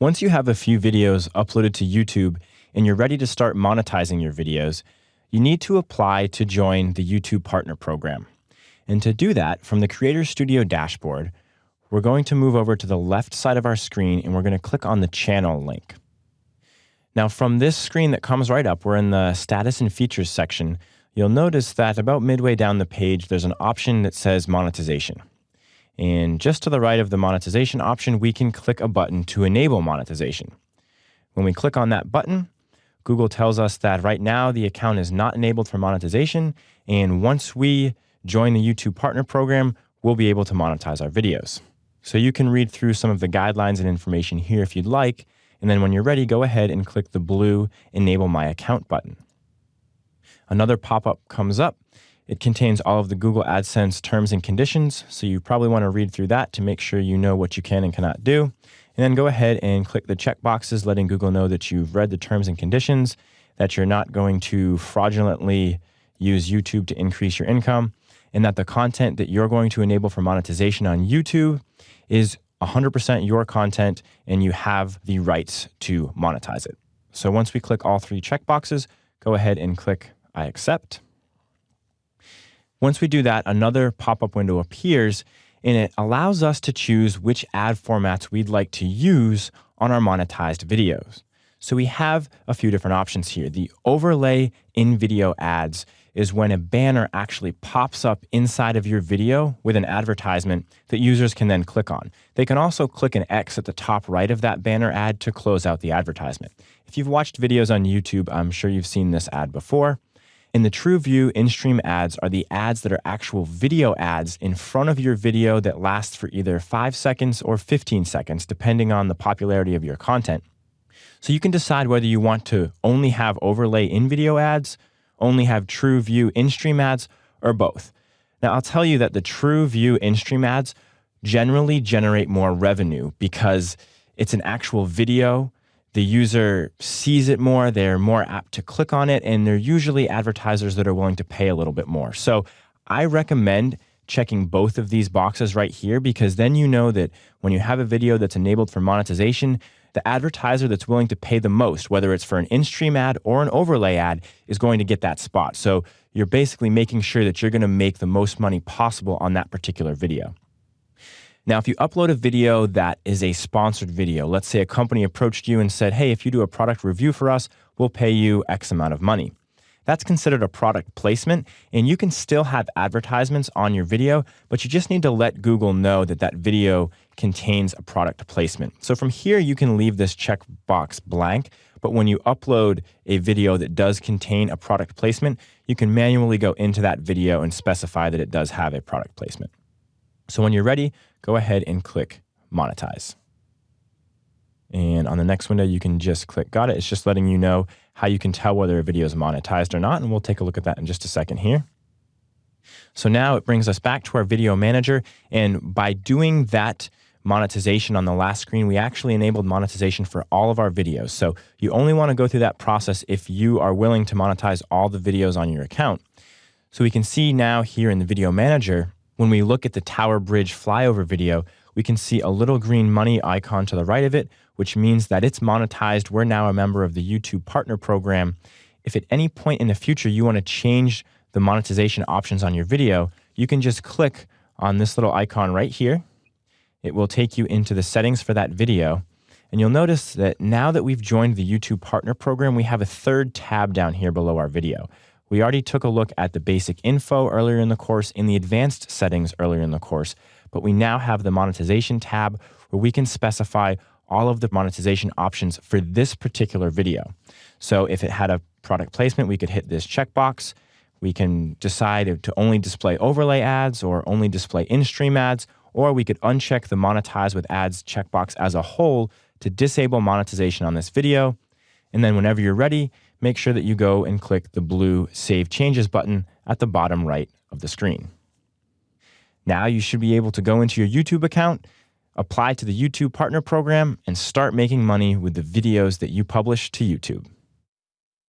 Once you have a few videos uploaded to YouTube and you're ready to start monetizing your videos, you need to apply to join the YouTube Partner Program. And to do that, from the Creator Studio dashboard, we're going to move over to the left side of our screen and we're going to click on the channel link. Now, from this screen that comes right up, we're in the status and features section. You'll notice that about midway down the page, there's an option that says monetization. And just to the right of the monetization option, we can click a button to enable monetization. When we click on that button, Google tells us that right now the account is not enabled for monetization. And once we join the YouTube Partner Program, we'll be able to monetize our videos. So you can read through some of the guidelines and information here if you'd like. And then when you're ready, go ahead and click the blue Enable My Account button. Another pop up comes up it contains all of the Google AdSense terms and conditions, so you probably want to read through that to make sure you know what you can and cannot do. And then go ahead and click the check boxes, letting Google know that you've read the terms and conditions, that you're not going to fraudulently use YouTube to increase your income, and that the content that you're going to enable for monetization on YouTube is 100% your content and you have the rights to monetize it. So once we click all three checkboxes, go ahead and click I accept. Once we do that, another pop-up window appears and it allows us to choose which ad formats we'd like to use on our monetized videos. So we have a few different options here. The overlay in video ads is when a banner actually pops up inside of your video with an advertisement that users can then click on. They can also click an X at the top right of that banner ad to close out the advertisement. If you've watched videos on YouTube, I'm sure you've seen this ad before. In the TrueView in-stream ads are the ads that are actual video ads in front of your video that last for either 5 seconds or 15 seconds, depending on the popularity of your content. So you can decide whether you want to only have overlay in-video ads, only have TrueView in-stream ads, or both. Now, I'll tell you that the TrueView in-stream ads generally generate more revenue because it's an actual video the user sees it more, they're more apt to click on it, and they're usually advertisers that are willing to pay a little bit more. So I recommend checking both of these boxes right here because then you know that when you have a video that's enabled for monetization, the advertiser that's willing to pay the most, whether it's for an in-stream ad or an overlay ad, is going to get that spot. So you're basically making sure that you're going to make the most money possible on that particular video. Now, if you upload a video that is a sponsored video, let's say a company approached you and said, hey, if you do a product review for us, we'll pay you X amount of money. That's considered a product placement, and you can still have advertisements on your video, but you just need to let Google know that that video contains a product placement. So from here, you can leave this checkbox blank, but when you upload a video that does contain a product placement, you can manually go into that video and specify that it does have a product placement. So when you're ready, go ahead and click monetize. And on the next window, you can just click got it. It's just letting you know how you can tell whether a video is monetized or not. And we'll take a look at that in just a second here. So now it brings us back to our video manager. And by doing that monetization on the last screen, we actually enabled monetization for all of our videos. So you only want to go through that process if you are willing to monetize all the videos on your account. So we can see now here in the video manager, when we look at the Tower Bridge flyover video, we can see a little green money icon to the right of it, which means that it's monetized. We're now a member of the YouTube Partner Program. If at any point in the future you want to change the monetization options on your video, you can just click on this little icon right here. It will take you into the settings for that video. And you'll notice that now that we've joined the YouTube Partner Program, we have a third tab down here below our video. We already took a look at the basic info earlier in the course, in the advanced settings earlier in the course, but we now have the monetization tab where we can specify all of the monetization options for this particular video. So if it had a product placement, we could hit this checkbox. We can decide to only display overlay ads or only display in-stream ads, or we could uncheck the monetize with ads checkbox as a whole to disable monetization on this video. And then whenever you're ready, make sure that you go and click the blue Save Changes button at the bottom right of the screen. Now you should be able to go into your YouTube account, apply to the YouTube Partner Program, and start making money with the videos that you publish to YouTube.